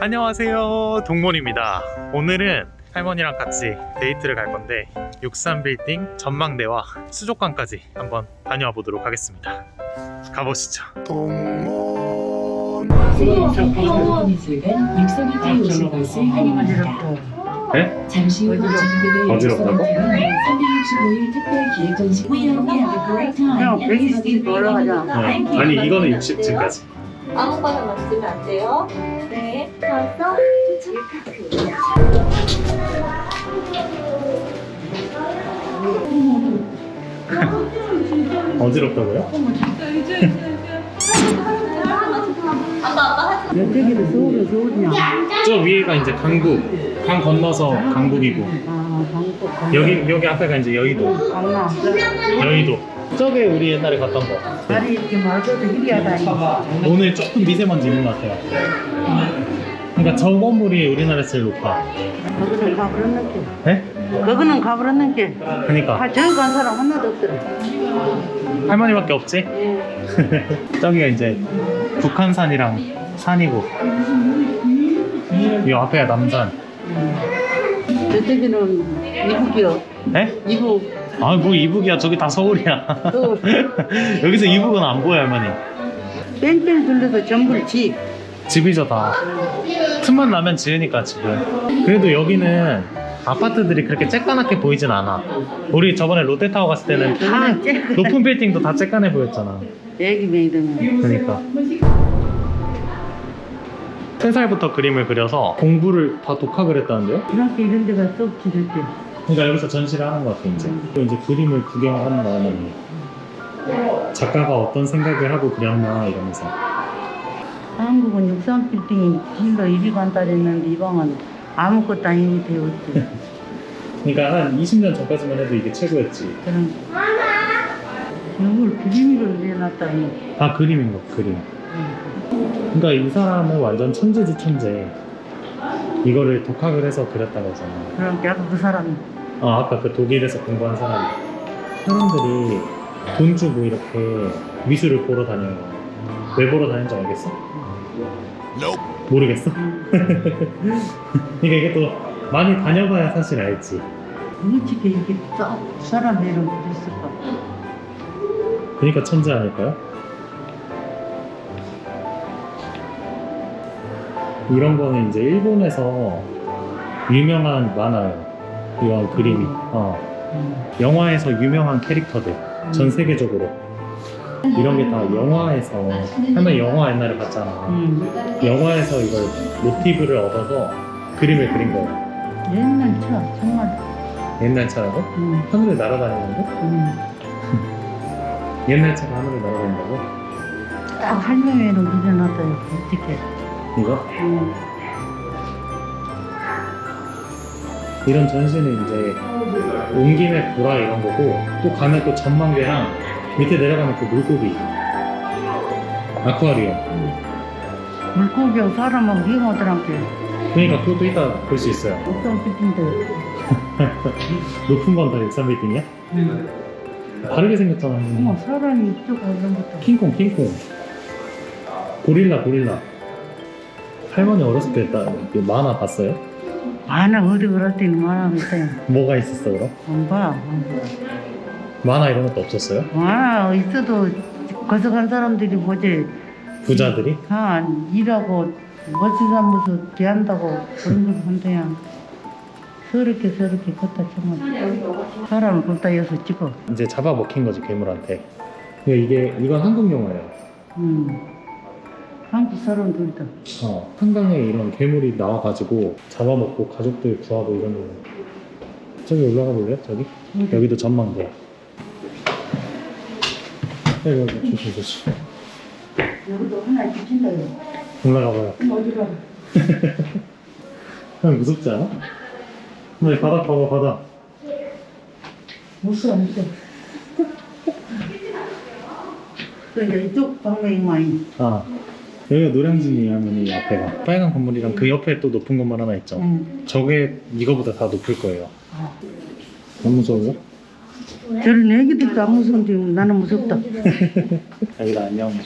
안녕하세요 동몬입니다 오늘은 할머니랑 같이 데이트를 갈 건데 63빌딩 전망대와 수족관까지 한번 다녀와 보도록 하겠습니다 가보시죠 환영합니다. 네? 잠시 후 어지럽다고? 365일 특별 기획 전시 We hope you have a great 그냥 time. 120씩 올라가자. 네. 아니 이거는 60층까지 아무거나 만지면 안 돼요. 네. 가서 어지럽다고요? 아빠 아빠 하지 여기도 서울은 서울이냐? 저 위에가 이제 강북 강 건너서 강북이고 아, 여기 여기 앞에가 이제 여의도 강남. 여의도 저게 우리 옛날에 갔던 거 다리 이렇게 말고도 희리하다. 오늘 조금 미세먼지 있는 것 같아요 그러니까 저 건물이 우리나라에서 제일 높아 거기는 가버렸는 게. 네? 거기는 가버렸는 게. 그러니까 아, 저기 간 사람 하나도 없더라. 할머니밖에 없지? 저기가 이제 북한산이랑 산이고 이 앞에가 남산 저쪽에는 이북이요. 네? 이북. 아 뭐 이북이야 저기 다 서울이야 또 여기서 이북은 안 보여 할머니 뺑뺑 둘러서 전부 집. 집이죠 다 틈만 나면 지으니까 지금 그래도 여기는 아파트들이 그렇게 쬐까맣게 보이진 않아 우리 저번에 롯데타워 갔을 때는 다. 높은 빌딩도 다 쬐까매 보였잖아 애기 메이드는. 그러니까 3살부터 그림을 그려서 공부를 다 독학을 했다는데요? 중학교 이런 데가 쏙 지를 때. 그러니까 여기서 전시를 하는 것 같아 이제 또 이제 그림을 구경하는 거는 작가가 어떤 생각을 하고 그렸나 이러면서 한국은 63빌딩이 길로 이리 간다 했는데 이 방은 아무것도 아닌 게 되었지. 그러니까 한 20년 전까지만 해도 이게 최고였지 그런 이걸 그림으로 내놨다니. 다 그림인 거 그림 그러니까 이 사람은 완전 천재지 천재 이거를 독학을 해서 그렸다고 하잖아 그럼 약간 그 사람이 아 아까 그 독일에서 공부한 사람 사람들이 돈 주고 이렇게 미술을 보러 다녀요 왜 보러 다니는지 알겠어? 모르겠어? 그러니까 이게 또 많이 다녀봐야 사실 알지 어떻게 이렇게 딱 사람 이름 그랬을까? 그러니까 천재 아닐까요? 이런 거는 이제 일본에서 유명한 만화예요 이런 그림이 어. 영화에서 유명한 캐릭터들 전 세계적으로 이런 게 다 영화에서 할머니 영화 옛날에 봤잖아 음. 영화에서 이걸 모티브를 얻어서 그림을 그린 거예요 옛날 차 정말. 옛날 차라고? 음. 하늘을 날아다니는데? 음. 옛날 차가 하늘을 날아다닌다고? 딱 할머니로 그려놨어요. 어떻게? 이거? 음. 이런 전시는 이제 온 김에 보라 이런 거고 또 가면 또 전망대랑 밑에 내려가면 또 물고기 아쿠아리움 물고기하고 사람하고 위험하더란게. 그러니까 그것도 이따 볼 수 있어요 어떤 빌딩도. 높은 건다 63빌딩이야? 음. 다르게 생겼잖아 어머 사람이 이쪽 오는 것도. 킹콩 킹콩 고릴라 고릴라 할머니 어렸을 때 나, 그 만화 봤어요? 많아 어디 그럴 때는 많아 있어요. 뭐가 있었어 그럼? 안 봐. 안 봐. 만화 이런 것도 없었어요? 많아 있어도 거서 간 사람들이 뭐지? 부자들이? 아 일하고 멋지사무소 대한다고 그런 걸 한대야. 서럽게 서럽게 걷다 정말 사람을 걷다 여서 찍어. 이제 잡아먹힌 거지 괴물한테 근데 이게 이건 한국 영화예요 음. 한국 사람들이다. 어, 한강에 이런 괴물이 나와가지고 잡아먹고 가족들 구하고 이런 거. 저기 올라가 볼래요? 저기? 어디? 여기도 전망대. 여기 여기 조심 조심. 여기도 하나 붙인다. 요 올라가 봐요. 그럼 어디 가? 형 무섭지 않아? 어머니 바닥 봐봐 바닥. 무서워 무서워. 그러니까 이쪽 방향이 많이. 아 여기가 노량진이 하면 이 앞에가 빨간 건물이랑 그 옆에 또 높은 건물 하나 있죠. 응. 저게 이거보다 다 높을 거예요. 너무 무서워요? 저런 애기들도 안 무서운데 나는 무섭다. 여기다 안녕.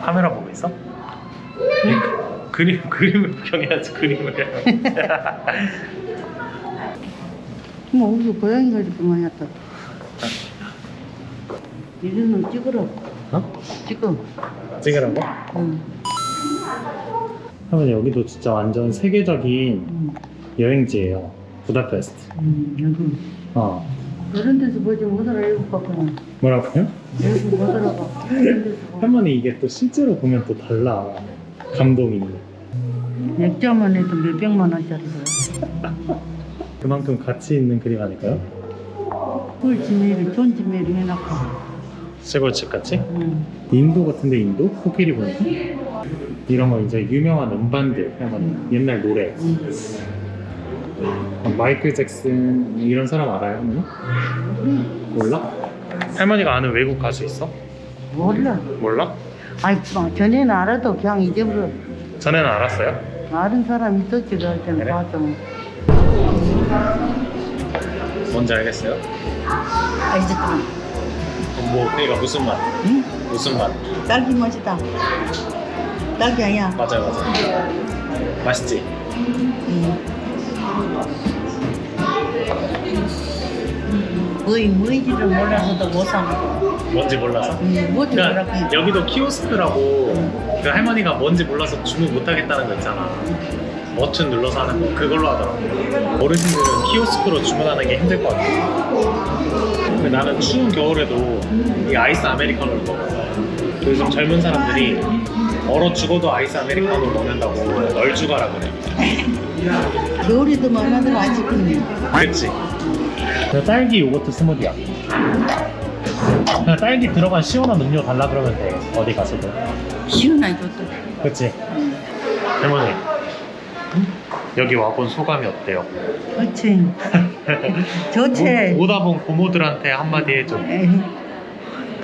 카메라 보고 있어? 이 그림 그림을 구경해야지 그림을. 뭐 우리 고양이가 이렇게 많이 왔다. 이리는 찍으라. 어? 찍어. 찍으라고? 응. 하면 여기도 진짜 완전 세계적인 응. 여행지예요. 부다페스트. 응. 여기. 어. 이런 데서 보지 못 알아 일곱 바꾸나. 뭐라고요? 여기 못 알아봐. 이런 데서 봐. 할머니 이게 또 실제로 보면 또 달라. 감동이. 액자만 해도 몇백만 원짜리가. 그만큼 가치 있는 그림 아닐까요? 존 지메리 해놨고. 시골집 같이? 응. 인도 같은데 인도? 코끼리 보니까? 이런 거 이제 유명한 음반들 할머니 옛날 노래 응. 어, 마이클 잭슨 이런 사람 알아요 할머니? 몰라? 할머니가 아는 외국 가수 있어? 몰라. 몰라? 아이, 뭐, 전에는 알아도 그냥 잊어버려. 전에는 알았어요? 아는 사람 있었지, 그럴 때는 그래? 봐도. 뭔지 알겠어요? 알겠다. 뭐 그러니까 무슨 맛? 응? 무슨 맛? 딸기 맛이다. 딸기 아니야. 맞아요 맞아요 맛있지? 응. 뭐이 뭐인지를 몰라서도 못 사. 뭔지 몰라서? 응, 뭐지 그러니까 뭐라고. 여기도 키오스크라고 그 할머니가 뭔지 몰라서 주문 못 하겠다는 거 있잖아. 버튼 눌러서 하는 거 그걸로 하더라고. 어르신들은 키오스크로 주문하는 게 힘들 것 같아. 근데 나는 추운 겨울에도 이 아이스 아메리카노를 먹어. 요즘 젊은 사람들이 얼어 죽어도 아이스 아메리카노 먹는다고 널 죽어라 그래. 겨울에도 많아도 아직은 그치? 딸기 요거트 스무디야. 그냥 딸기 들어간 시원한 음료 달라 그러면 돼. 어디 가서도. 시원하게 줬다. 그치? 할머니 여기 와본 소감이 어때요? 그렇지. 좋지. 오, 다 본 고모들한테 한마디 해줘. 에이,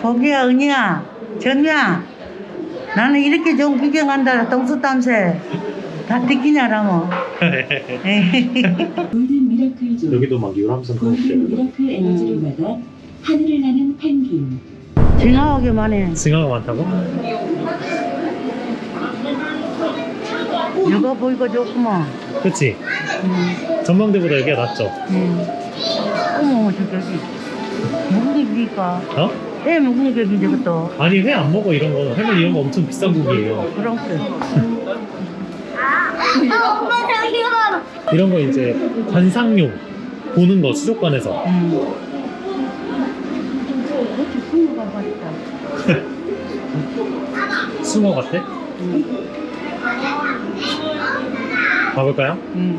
보기야 은희야 전미야 나는 이렇게 좋은 구경한다 동수 땀새. 다 golden miracle 여기도 막 유람선 golden miracle 에너지를 받아 하늘을 나는 펭귄. 징하게만 해 징하가 많다고? 이거 보이고 좋구만 그치? 음, 전망대보다 여기가 낫죠? 음. 어머 저 저기 무슨 얘기니까 어? 애 무슨 얘기인지 그것도 아니 회 안 먹어 이런 거 할머니 이런 거 엄청 비싼 고기예요 그런 거 이런 거 이제 관상용 보는 거 수족관에서 음. 숭어 같아? 음. 가볼까요? 음.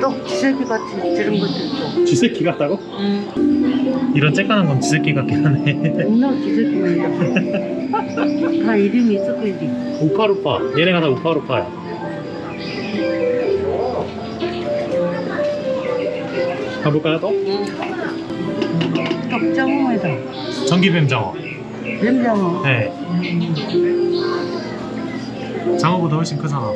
또 기저귀 같이 것도 있고. 쥐새끼 같다고? 음. 이런 쬐깐한 건 쥐새끼 같긴 하네. 겁나 기저귀는 다 이름이 있을 거지. 우파루파. 얘네가 다 우파루파야. 가볼까요 또? 떡장어이다. 전기뱀장어. 뱀장어. 네 장어보다 훨씬 크잖아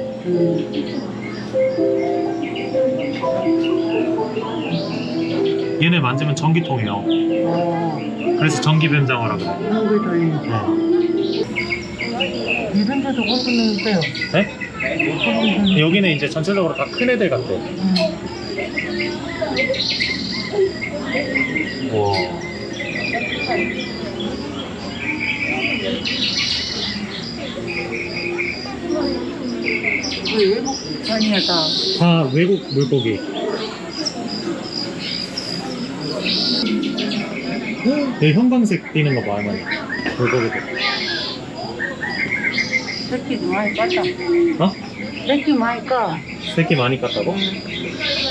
얘네 만지면 전기통이에요 어, 그래서 전기뱀장어라고 그래 돌리는 네. 이런 데도 거꾸는 있어요 네? 여기는 이제 전체적으로 다 큰 애들 같아 음. 와 그 외국 아니야 다 다 외국 물고기 여기 형광색 띄는 거 봐, 할머니. 물고기들. 새끼 많이 깠다 어? 새끼 많이 까 새끼 많이 깠다고?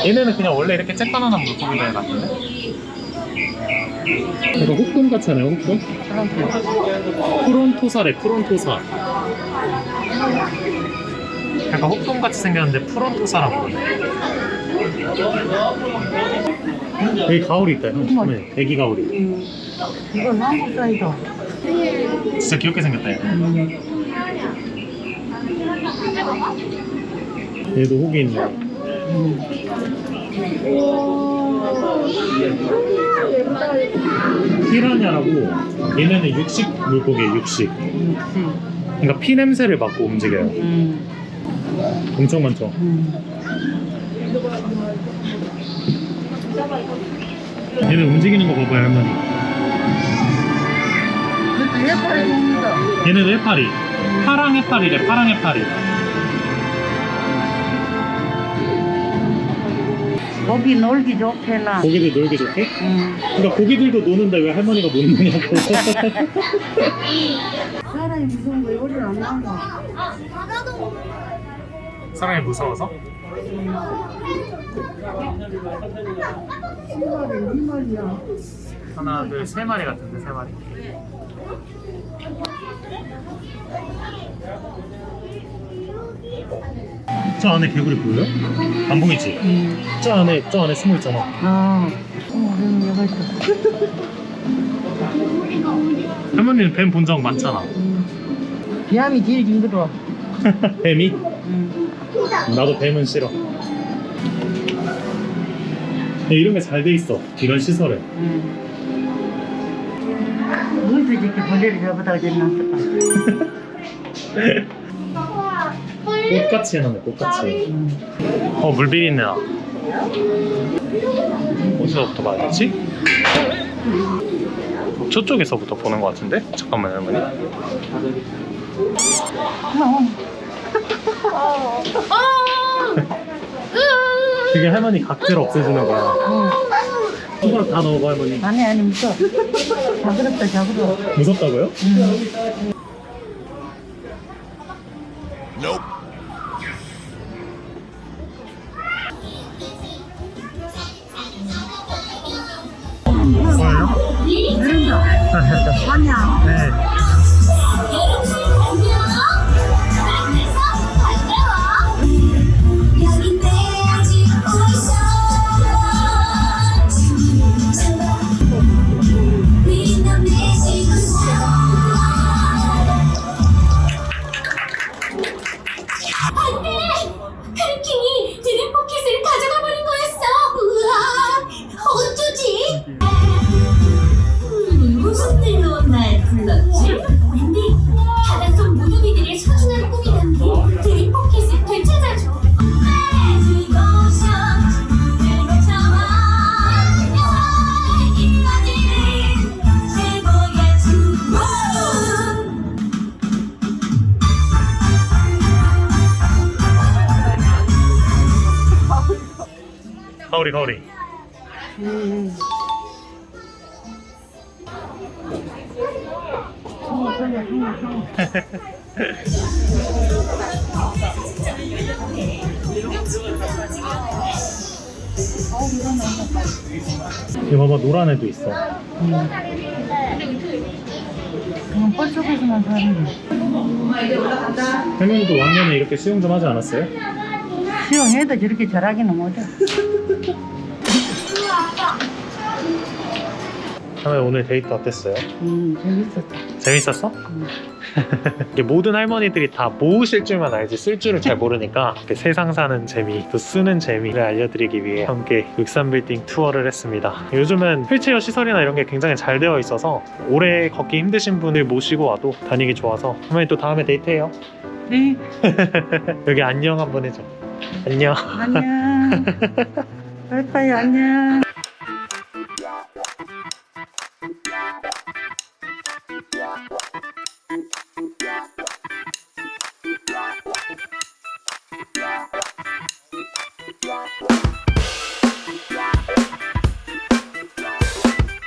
얘네는 그냥 원래 이렇게 쬐깐한 물고기들 같은데? 이거 흑돔? 그런 거 프론토사래, 프론토사. 약간 흑돔 같이 생겼는데 프론토사라고. 여기 가오리 있다, 형. 네, 애기 가오리. 음. 이건 한국 사이다 진짜 귀엽게 생겼다, 얘. 음. 얘도 혹이 있네. 음. 피라냐라고 얘네는 육식 물고기예요 육식 역시. 그러니까 피 냄새를 맡고 움직여요 음. 엄청 많죠 음. 얘네 움직이는 거 봐봐요 할머니 해파리 먹는다. 얘네도 해파리 파랑 해파리래 파랑 해파리 고기 놀기 좋게나. 고기들 놀기 좋게? 음. 그러니까 고기들도 노는데 왜 할머니가 못 노냐고 사람이 무서운 거 요리를 안 나온다. 사람이 무서워서? 하나 둘 세 마리 같은데 세 마리 저 안에 개구리 보여요? 안 보이지? 음. 저 안에 저 안에 숨어 있잖아 아. 어, 여기. 할머니는 뱀 본 적 많잖아 음. 비암이 제일 징그러워. 뱀이? 음. 나도 뱀은 싫어 이런 게 잘 돼 있어 이런 시설에 음. 어디서 이렇게 벌레를 잡아다 놨을까? 꽃같이 해놨네 꽃같이 음. 어 물비린내 나 어디서부터 봐야 되지? 저쪽에서부터 보는 것 같은데? 잠깐만 할머니 그게 할머니 각질 없애주는 거야 어. 손가락 다 넣어봐 할머니 아니 아니 무서워. 자그럽다 자그러워. 무섭다고요? 뭐예요? 아니야. 네. 가오리 가오리 음. 이거 봐봐 노란 애도 있어 음. 그냥 뻘 속에서만 사는 거. 할머니도 왕년에 이렇게 수영 좀 하지 않았어요? 수영해도 저렇게 잘하기는 못해. 할머니 오늘 데이트 어땠어요? 음, 재밌었다. 재밌었어? 음. 모든 할머니들이 다 모으실 줄만 알지 쓸 줄을 잘 모르니까 세상 사는 재미 또 쓰는 재미를 알려드리기 위해 함께 육산빌딩 투어를 했습니다 요즘은 휠체어 시설이나 이런 게 굉장히 잘 되어 있어서 오래 걷기 힘드신 분을 모시고 와도 다니기 좋아서 할머니 또 다음에 데이트해요 네, 여기 안녕 한번 해줘 안녕 안녕. 빠이빠이 안녕.